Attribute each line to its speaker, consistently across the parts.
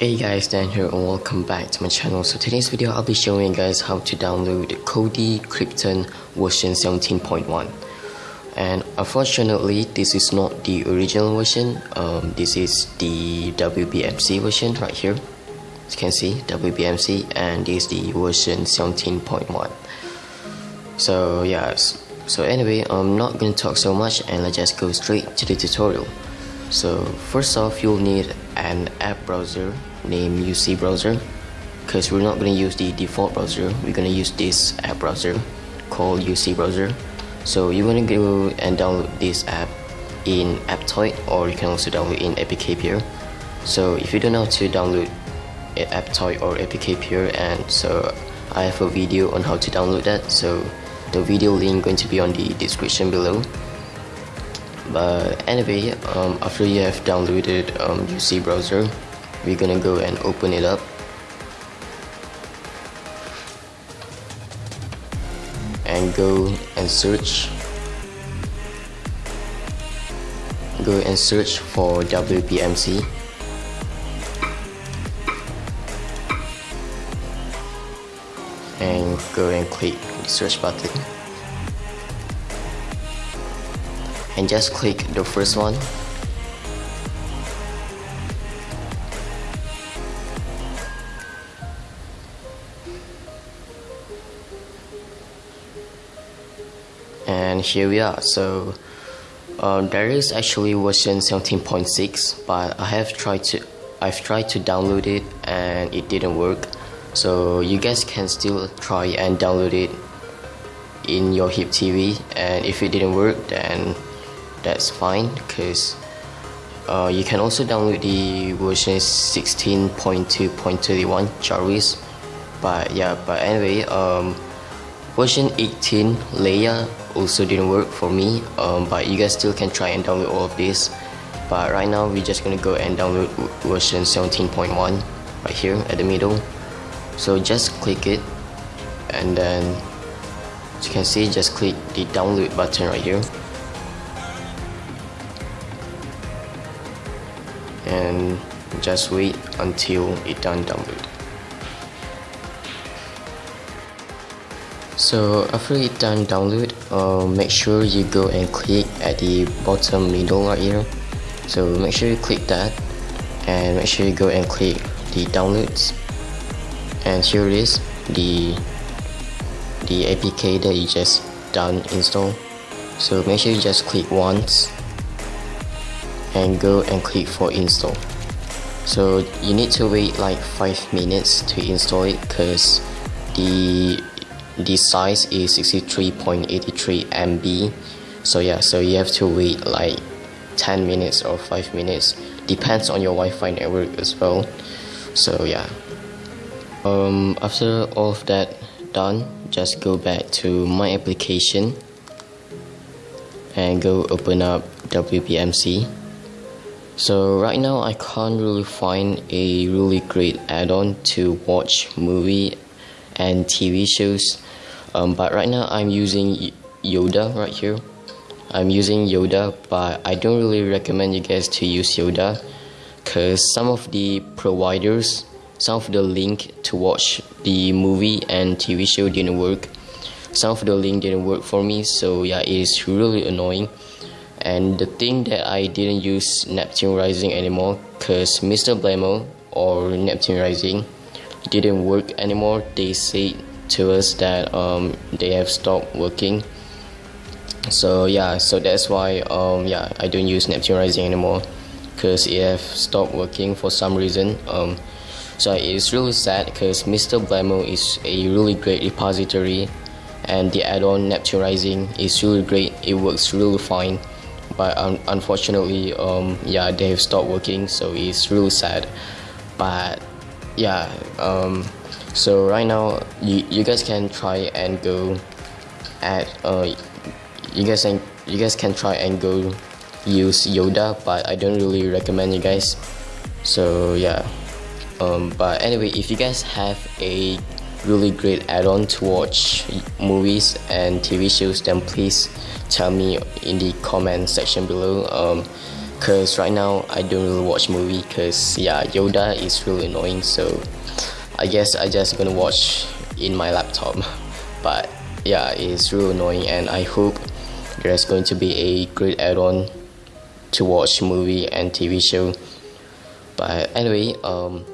Speaker 1: Hey guys, Dan here and welcome back to my channel. So today's video I'll be showing you guys how to download Kodi Krypton version 17.1 and unfortunately this is not the original version. Um, this is the WBMC version right here. As you can see WBMC and this is the version 17.1 so yes so anyway I'm not gonna talk so much and let's just go straight to the tutorial. So first off you'll need an app browser named UC browser. Because we're not going to use the default browser we're going to use this app browser called UC browser. So you're going to go and download this app in Aptoide or you can also download in APK so if you don't know how to download Aptoide or APK and so I have a video on how to download that. So the video link going to be on the description below but anyway um, after you have downloaded um, UC browser we're gonna go and open it up. And go and search. Go and search for WBMC and go and click the search button and just click the first one. And here we are. So um, there is actually version 17.6 but I have tried to I've tried to download it and it didn't work. So you guys can still try and download it in your hip TV and if it didn't work then that's fine because uh, you can also download the version 16.2.31 Jarvis. But yeah but anyway um, version 18 Leia also didn't work for me um, but you guys still can try and download all of this. But right now we're just gonna go and download version 17.1 right here at the middle. So just click it and then as you can see just click the download button right here and just wait until it done download. So after it done download uh, make sure you go and click at the bottom middle right here. So make sure you click that and make sure you go and click the downloads. And here is the the APK that you just done install. So make sure you just click once and go and click for install. So you need to wait like 5 minutes to install it because the the size is 63.83 MB so yeah so you have to wait like 10 minutes or 5 minutes. Depends on your Wi-Fi network as well. So yeah. Um, after all of that done just go back to my application and go open up WBMC so right now I can't really find a really great add-on to watch movie and TV shows. Um, but right now I'm using Yoda right here. I'm using Yoda but I don't really recommend you guys to use Yoda because some of the providers some of the link to watch the movie and TV show didn't work. Some of the link didn't work for me so yeah it is really annoying and the thing that I didn't use Neptune Rising anymore because Mr. Blamo or Neptune Rising didn't work anymore they said to us that um, they have stopped working so yeah so that's why um, yeah I don't use Neptune Rising anymore because it have stopped working for some reason um, so it's really sad because Mr. Blamo is a really great repository and the add-on Neptune Rising is really great it works really fine but un unfortunately um, yeah they have stopped working so it's really sad. But yeah um, so right now you, you guys can try and go at uh, you guys can you guys can try and go use Yoda but I don't really recommend you guys. So yeah um, but anyway if you guys have a really great add-on to watch movies and TV shows then please tell me in the comment section below Cause right now I don't really watch movie cause yeah Yoda is really annoying so I guess I just gonna watch in my laptop. But yeah it's really annoying and I hope there's going to be a great add-on to watch movie and TV show. But anyway um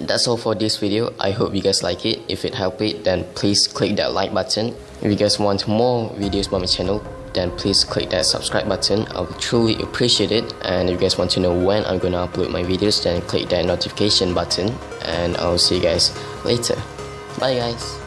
Speaker 1: that's all for this video. I hope you guys like it. If it helped it then please click that like button. If you guys want more videos by my channel then please click that subscribe button. I would truly appreciate it. And if you guys want to know when i'm gonna upload my videos then click that notification button. And i'll see you guys later. Bye guys